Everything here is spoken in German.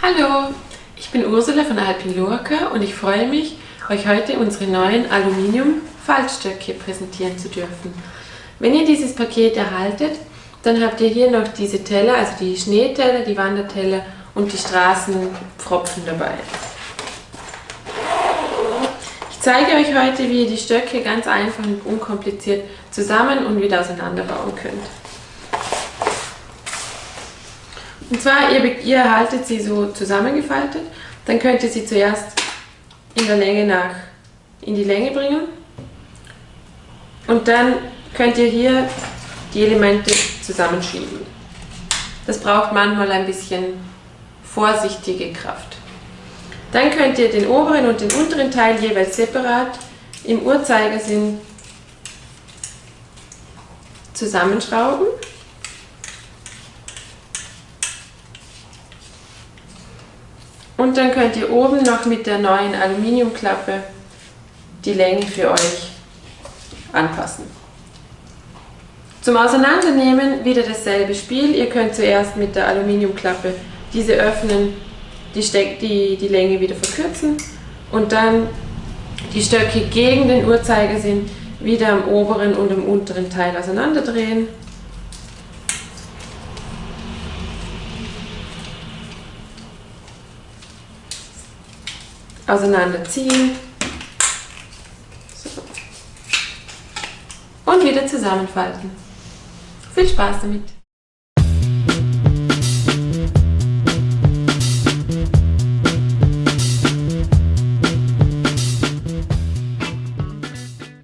Hallo, ich bin Ursula von Alpin Lurka und ich freue mich, euch heute unsere neuen Aluminium-Faltstöcke präsentieren zu dürfen. Wenn ihr dieses Paket erhaltet, dann habt ihr hier noch diese Teller, also die Schneeteller, die Wanderteller und die Straßenpfropfen dabei. Ich zeige euch heute, wie ihr die Stöcke ganz einfach und unkompliziert zusammen und wieder auseinanderbauen könnt. Und zwar, ihr, ihr erhaltet sie so zusammengefaltet, dann könnt ihr sie zuerst in der Länge nach in die Länge bringen und dann könnt ihr hier die Elemente zusammenschieben. Das braucht manchmal ein bisschen vorsichtige Kraft. Dann könnt ihr den oberen und den unteren Teil jeweils separat im Uhrzeigersinn zusammenschrauben. Und dann könnt ihr oben noch mit der neuen Aluminiumklappe die Länge für euch anpassen. Zum Auseinandernehmen wieder dasselbe Spiel. Ihr könnt zuerst mit der Aluminiumklappe diese öffnen, die, Steck, die, die Länge wieder verkürzen und dann die Stöcke gegen den Uhrzeigersinn wieder am oberen und am unteren Teil auseinanderdrehen auseinanderziehen so. und wieder zusammenfalten. Viel Spaß damit!